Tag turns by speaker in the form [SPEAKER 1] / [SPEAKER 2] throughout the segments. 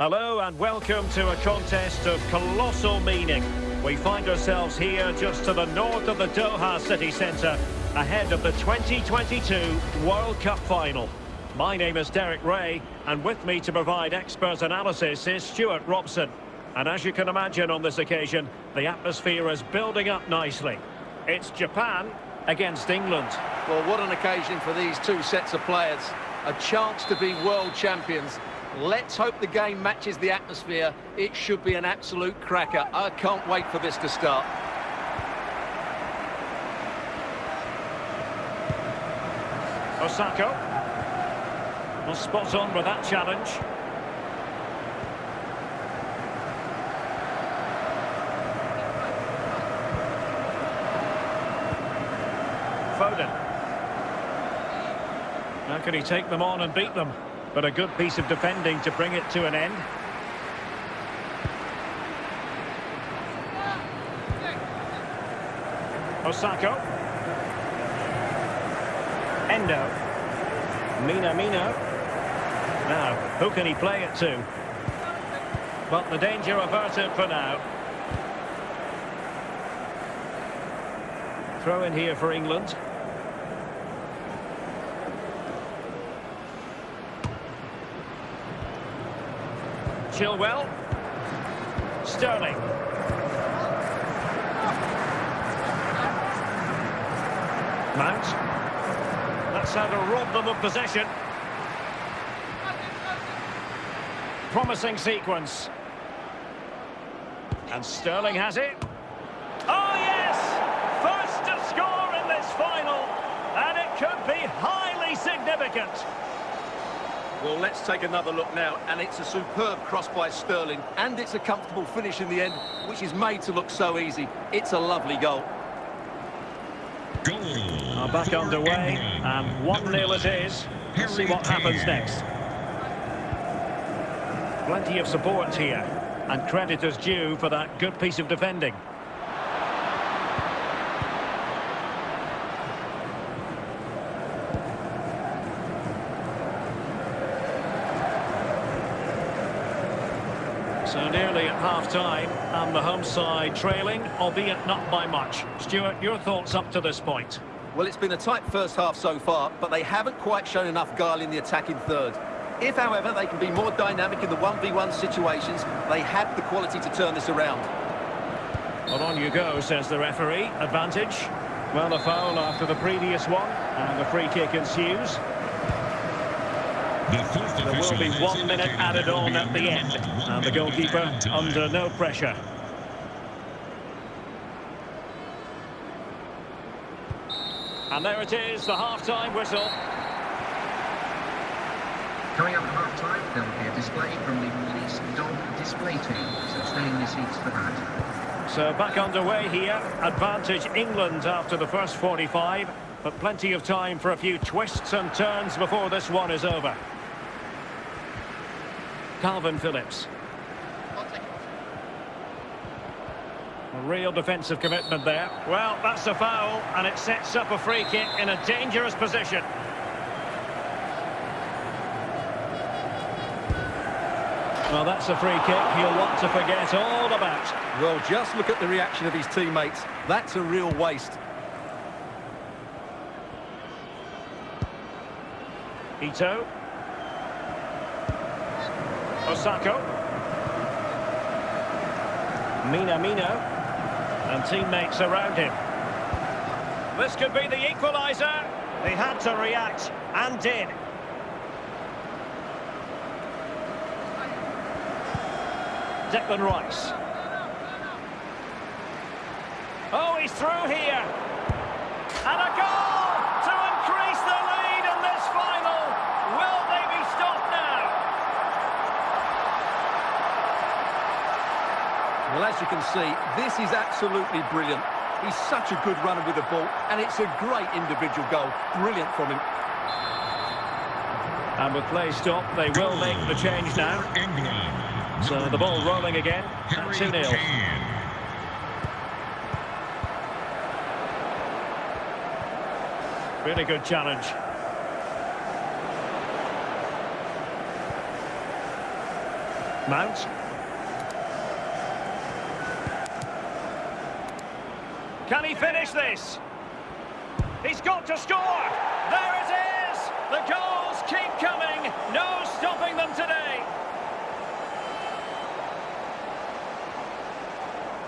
[SPEAKER 1] Hello and welcome to a contest of colossal meaning. We find ourselves here just to the north of the Doha city centre, ahead of the 2022 World Cup final. My name is Derek Rae, and with me to provide expert analysis is Stewart Robson. And as you can imagine on this occasion, the atmosphere is building up nicely. It's Japan against England.
[SPEAKER 2] Well, what an occasion for these two sets of players. A chance to be world champions. Let's hope the game matches the atmosphere. It should be an absolute cracker. I can't wait for this to start.
[SPEAKER 1] Osako. Well, spot on with that challenge. Foden. How can he take them on and beat them? But a good piece of defending to bring it to an end. Osako. Endo. Minamino. Now, who can he play it to? But the danger averted for now. Throw in here for England. Chilwell. Sterling. Mount. That's how to rob them of possession. Promising sequence. And Sterling has it. Oh, yes! First to score in this final. And it could be highly significant.
[SPEAKER 2] Well, let's take another look now, and it's a superb cross by Sterling, and it's a comfortable finish in the end, which is made to look so easy. It's a lovely goal.
[SPEAKER 1] Goal. Are back underway, and 1-0 it is. Let's see what happens next. Plenty of support here, and credit is due for that good piece of defending. So nearly at half-time, and the home side trailing, albeit not by much. Stuart, your thoughts up to this point?
[SPEAKER 2] Well, it's been a tight first half so far, but they haven't quite shown enough guile in the attacking third. If, however, they can be more dynamic in the 1v1 situations, they have the quality to turn this around.
[SPEAKER 1] Well, on you go, says the referee. Advantage. Well, a foul after the previous one, and the free kick ensues. There will be one minute added on at the end, and the goalkeeper under no pressure. And there it is, the half-time whistle.
[SPEAKER 3] Coming up at half-time, there will be a display from the police dog display team, so stay in your seats for that.
[SPEAKER 1] So back underway here, advantage England after the first 45, but plenty of time for a few twists and turns before this one is over. Kalvin Phillips. A real defensive commitment there. Well, that's a foul, and it sets up a free kick in a dangerous position. Well, that's a free kick he'll want to forget all about.
[SPEAKER 2] Well, just look at the reaction of his teammates. That's a real waste.
[SPEAKER 1] Ito. Osako. Minamino. And teammates around him. This could be the equaliser. They had to react, and did. Declan Rice. Oh, he's through here. And a goal to increase the lead in this final. Will they be stopped now?
[SPEAKER 2] Well, as you can see, this is absolutely brilliant. He's such a good runner with the ball, and it's a great individual goal. Brilliant from him.
[SPEAKER 1] And with play stopped, they will make the change now. So the ball rolling again at 2-0. Really good challenge. Mount. Can he finish this? He's got to score! There it is! The goals keep coming! No stopping them today!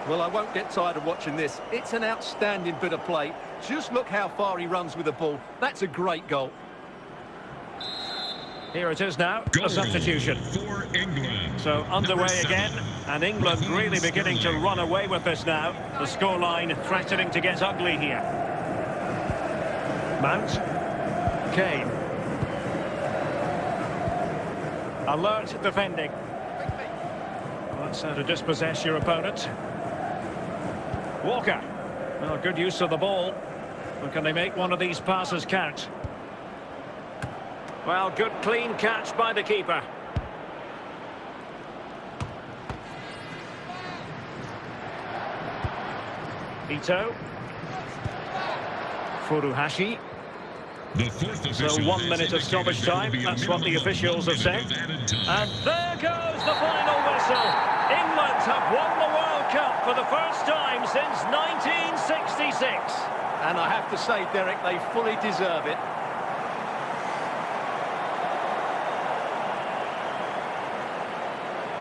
[SPEAKER 2] Well, I won't get tired of watching this. It's an outstanding bit of play. Just look how far he runs with the ball. That's a great goal.
[SPEAKER 1] Here it is now,
[SPEAKER 4] Goal
[SPEAKER 1] a substitution.
[SPEAKER 4] for England.
[SPEAKER 1] So underway again, and England really beginning to run away with this now. The scoreline threatening to get ugly here. Mount. Kane. Alert defending. That's how to dispossess your opponent. Walker. Well, good use of the ball. But can they make one of these passes count? Well, good clean catch by the keeper. Ito. Furuhashi. So one minute of stoppage time. That's what the officials have said.
[SPEAKER 4] of added time.
[SPEAKER 1] And there goes the final whistle. England have won the World Cup for the first time since 1966.
[SPEAKER 2] And I have to say, Derek, they fully deserve it.